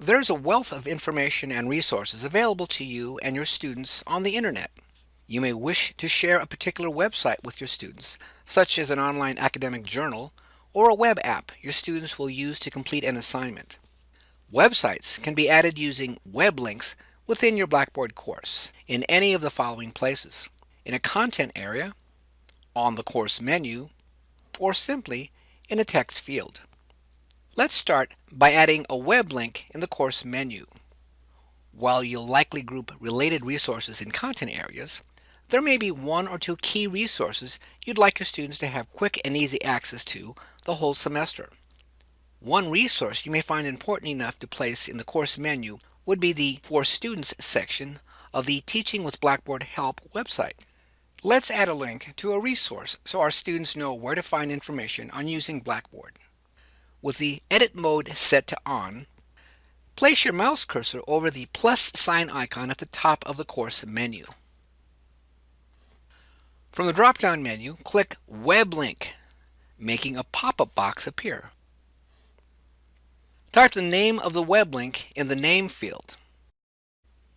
There's a wealth of information and resources available to you and your students on the internet. You may wish to share a particular website with your students, such as an online academic journal or a web app your students will use to complete an assignment. Websites can be added using web links within your Blackboard course in any of the following places. In a content area, on the course menu, or simply in a text field. Let's start by adding a web link in the course menu. While you'll likely group related resources in content areas, there may be one or two key resources you'd like your students to have quick and easy access to the whole semester. One resource you may find important enough to place in the course menu would be the For Students section of the Teaching with Blackboard Help website. Let's add a link to a resource so our students know where to find information on using Blackboard. With the edit mode set to on, place your mouse cursor over the plus sign icon at the top of the course menu. From the drop-down menu, click Web Link, making a pop-up box appear. Type the name of the web link in the name field.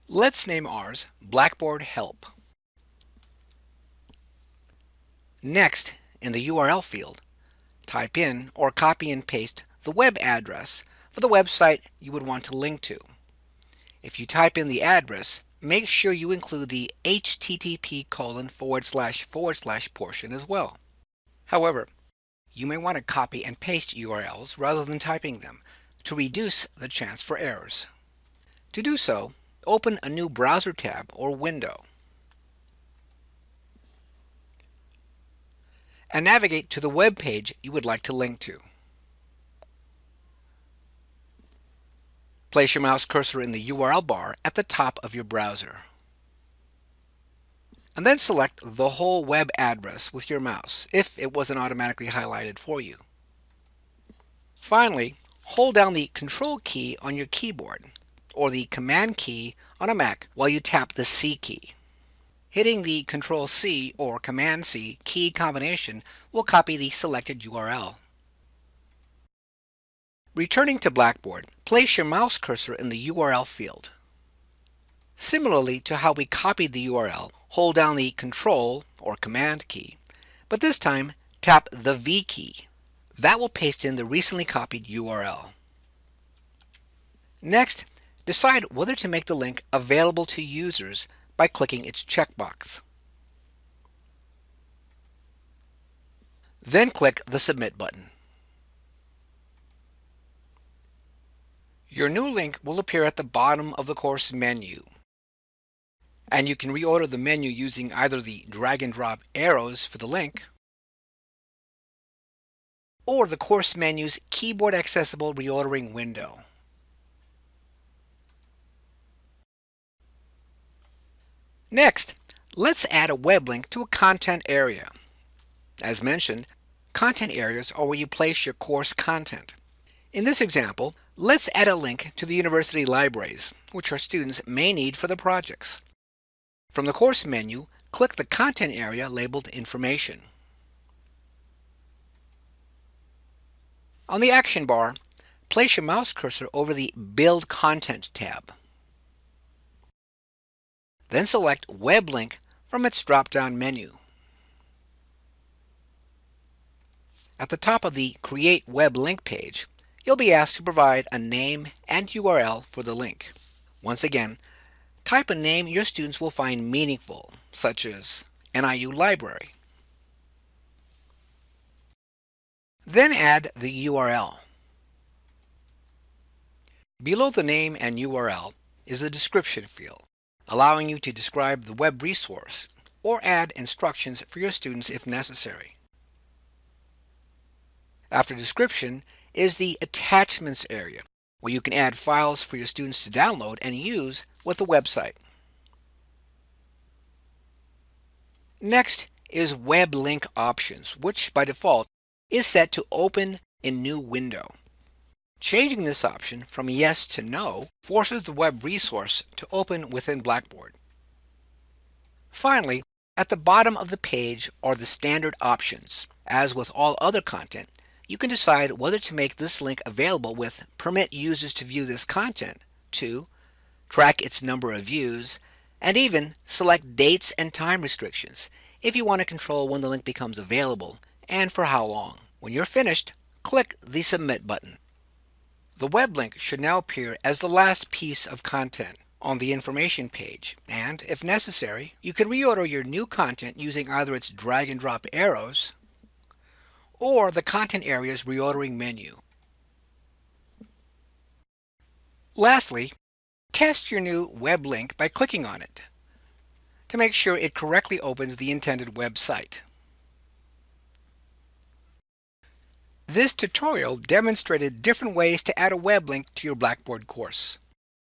Let's name ours Blackboard Help. Next, in the URL field, type in or copy and paste the web address for the website you would want to link to. If you type in the address, make sure you include the http colon forward slash forward slash portion as well. However, you may want to copy and paste URLs rather than typing them to reduce the chance for errors. To do so, open a new browser tab or window and navigate to the web page you would like to link to. Place your mouse cursor in the URL bar at the top of your browser. And then select the whole web address with your mouse if it wasn't automatically highlighted for you. Finally, hold down the Control key on your keyboard or the Command key on a Mac while you tap the C key. Hitting the Control C or Command C key combination will copy the selected URL. Returning to Blackboard, place your mouse cursor in the URL field. Similarly to how we copied the URL, hold down the Control or Command key, but this time tap the V key that will paste in the recently copied URL. Next, decide whether to make the link available to users by clicking its checkbox. Then click the Submit button. Your new link will appear at the bottom of the course menu. And you can reorder the menu using either the drag and drop arrows for the link or the course menu's keyboard accessible reordering window. Next, let's add a web link to a content area. As mentioned, content areas are where you place your course content. In this example, let's add a link to the university libraries, which our students may need for the projects. From the course menu, click the content area labeled Information. On the action bar, place your mouse cursor over the Build Content tab. Then select Web Link from its drop-down menu. At the top of the Create Web Link page, you'll be asked to provide a name and URL for the link. Once again, type a name your students will find meaningful, such as NIU Library. Then add the URL. Below the name and URL is a description field, allowing you to describe the web resource or add instructions for your students if necessary. After description is the attachments area, where you can add files for your students to download and use with the website. Next is web link options, which by default is set to open in new window. Changing this option from yes to no forces the web resource to open within Blackboard. Finally, at the bottom of the page are the standard options. As with all other content, you can decide whether to make this link available with permit users to view this content, to track its number of views, and even select dates and time restrictions if you want to control when the link becomes available and for how long. When you're finished, click the Submit button. The web link should now appear as the last piece of content on the information page and, if necessary, you can reorder your new content using either its drag and drop arrows or the content area's reordering menu. Lastly, test your new web link by clicking on it to make sure it correctly opens the intended website. This tutorial demonstrated different ways to add a web link to your Blackboard course.